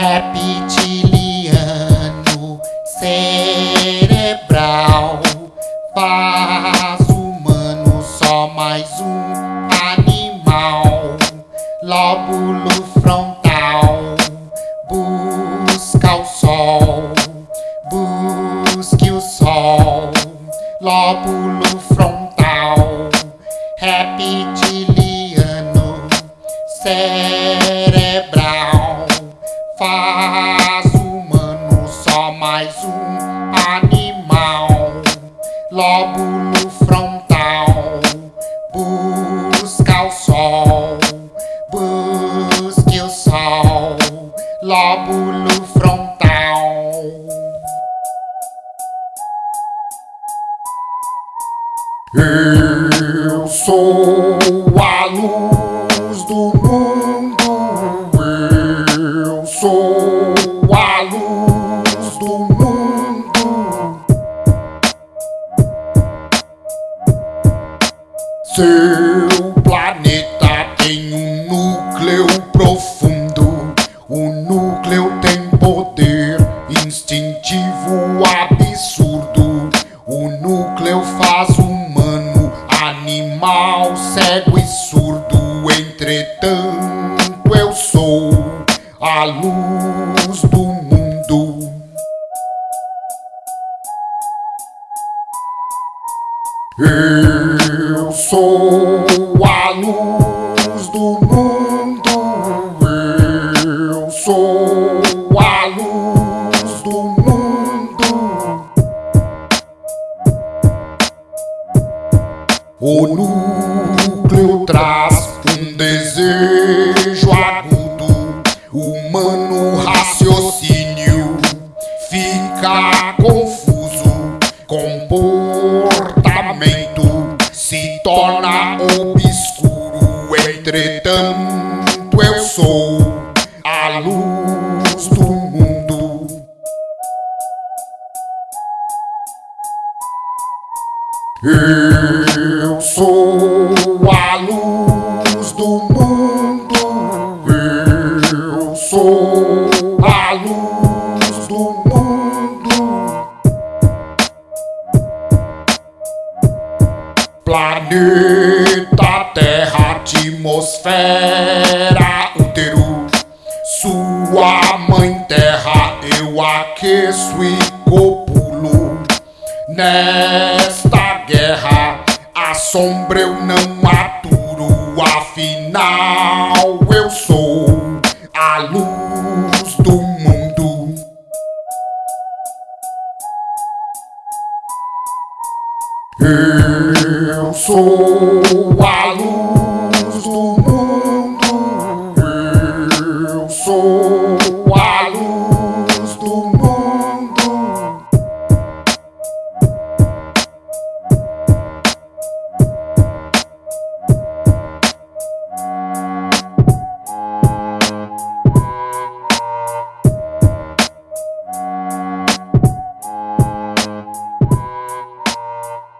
reptiliano cerebral, faz humano só mais um animal, lóbulo faz humano só mais um animal. Lóbulo frontal busca o sol Busque o sol. Lóbulo frontal. Eu sou Seu planeta tem um núcleo profundo. O núcleo tem poder instintivo absurdo. O núcleo faz humano, animal, cego e surdo. Entretanto, eu sou a luz Eu sou a luz do mundo. Eu sou a luz do mundo. O núcleo traz um desejo agudo, humano raciocínio fica confuso, se torna obscuro. Entretanto, eu sou a luz do mundo. Eu sou a Planeta Terra, atmosfera, útero. Sua mãe terra, eu aqueço e copulo. Nesta guerra, a sombra eu não aturo. Afinal, eu sou here, so a lose.